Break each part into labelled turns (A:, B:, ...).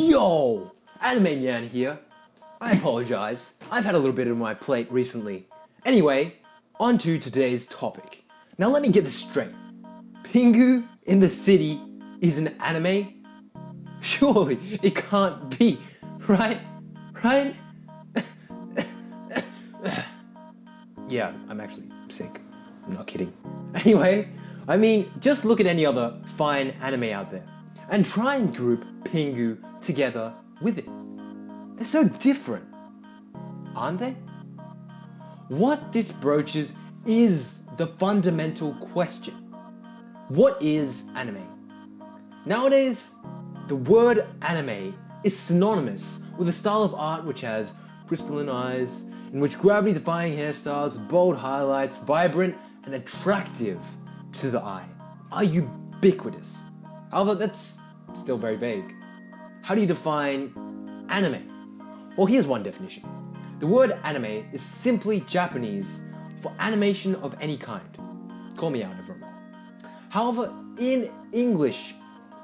A: Yo! Anime Nyan here. I apologize. I've had a little bit on my plate recently. Anyway, on to today's topic. Now let me get this straight. Pingu in the City is an anime? Surely it can't be, right? Right? yeah, I'm actually sick. I'm not kidding. Anyway, I mean, just look at any other fine anime out there and try and group Pingu together with it. They're so different, aren't they? What this broaches is the fundamental question. What is anime? Nowadays, the word anime is synonymous with a style of art which has crystalline eyes, in which gravity-defying hairstyles bold highlights, vibrant and attractive to the eye, are ubiquitous. However, that's still very vague. How do you define anime? Well, here's one definition. The word anime is simply Japanese for animation of any kind. Call me out wrong. However, in English,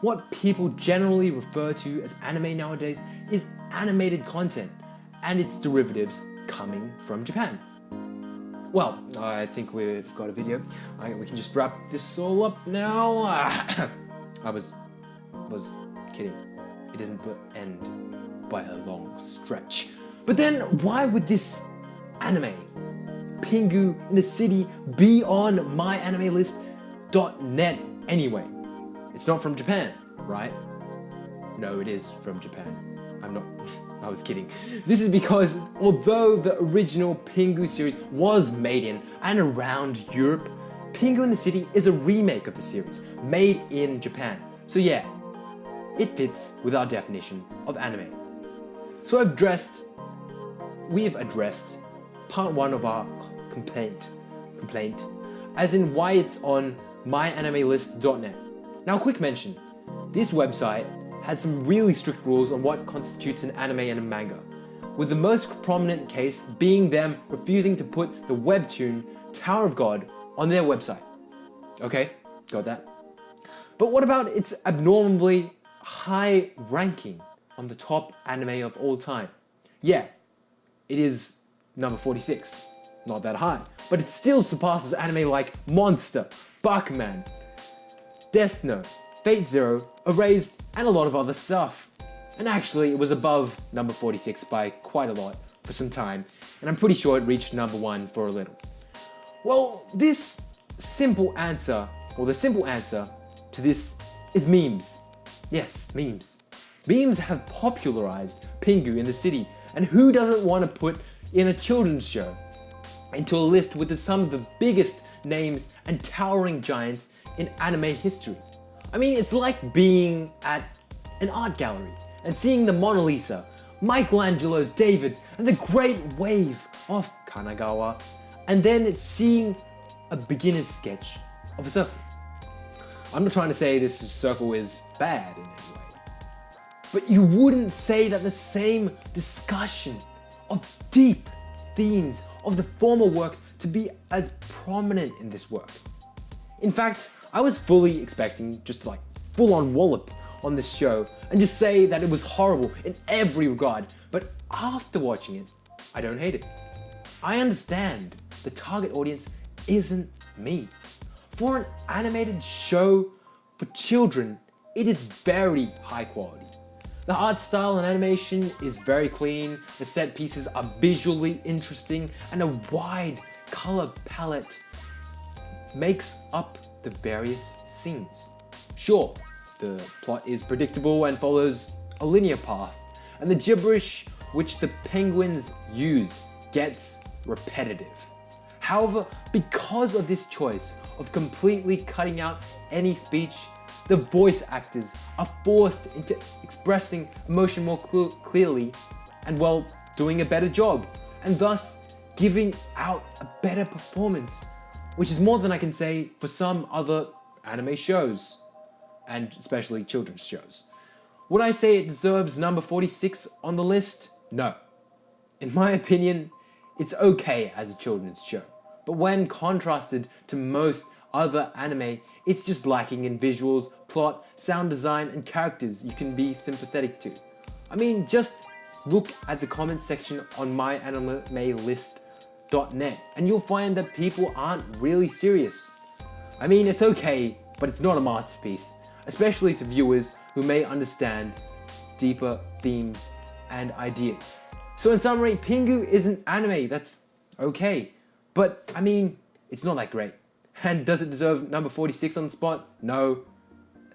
A: what people generally refer to as anime nowadays is animated content and its derivatives coming from Japan. Well, I think we've got a video. I, we can just wrap this all up now. I was was kidding. It isn't the end by a long stretch. But then why would this anime, Pingu in the City, be on myanimelist.net anyway? It's not from Japan, right? No, it is from Japan. I'm not, I was kidding. This is because although the original Pingu series was made in and around Europe, Pingu in the City is a remake of the series, made in Japan. So yeah, it fits with our definition of anime. So I've addressed, we've addressed part one of our complaint, complaint, as in why it's on myanimelist.net. Now quick mention, this website had some really strict rules on what constitutes an anime and a manga, with the most prominent case being them refusing to put the webtoon Tower of God on their website. Okay, got that? But what about its abnormally high ranking on the top anime of all time. Yeah, it is number 46. Not that high, but it still surpasses anime like Monster, Bakuman, Death Note, Fate Zero, Erased, and a lot of other stuff. And actually, it was above number 46 by quite a lot for some time, and I'm pretty sure it reached number 1 for a little. Well, this simple answer, or the simple answer to this is memes. Yes, memes. Memes have popularized Pingu in the city, and who doesn't want to put in a children's show into a list with the, some of the biggest names and towering giants in anime history? I mean, it's like being at an art gallery and seeing the Mona Lisa, Michelangelo's David, and the great wave of Kanagawa, and then seeing a beginner's sketch of a circle. I'm not trying to say this circle is bad in any way, but you wouldn't say that the same discussion of deep themes of the former works to be as prominent in this work. In fact, I was fully expecting just like full on wallop on this show and just say that it was horrible in every regard, but after watching it, I don't hate it. I understand the target audience isn't me. For an animated show for children, it is very high quality. The art style and animation is very clean, the set pieces are visually interesting, and a wide color palette makes up the various scenes. Sure, the plot is predictable and follows a linear path, and the gibberish which the penguins use gets repetitive. However, because of this choice of completely cutting out any speech, the voice actors are forced into expressing emotion more cl clearly and well, doing a better job, and thus giving out a better performance, which is more than I can say for some other anime shows, and especially children's shows. Would I say it deserves number 46 on the list? No. In my opinion, it's okay as a children's show but when contrasted to most other anime, it's just lacking in visuals, plot, sound design, and characters you can be sympathetic to. I mean, just look at the comment section on myanimelist.net and you'll find that people aren't really serious. I mean, it's okay, but it's not a masterpiece, especially to viewers who may understand deeper themes and ideas. So in summary, Pingu is an anime that's okay, but I mean, it's not that great. And does it deserve number 46 on the spot? No.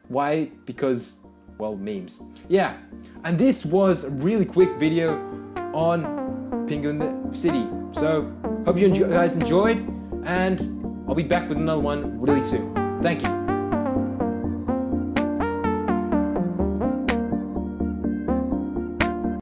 A: Why? Because, well, memes. Yeah, and this was a really quick video on Pingu in the City. So, hope you guys enjoyed, and I'll be back with another one really soon. Thank you.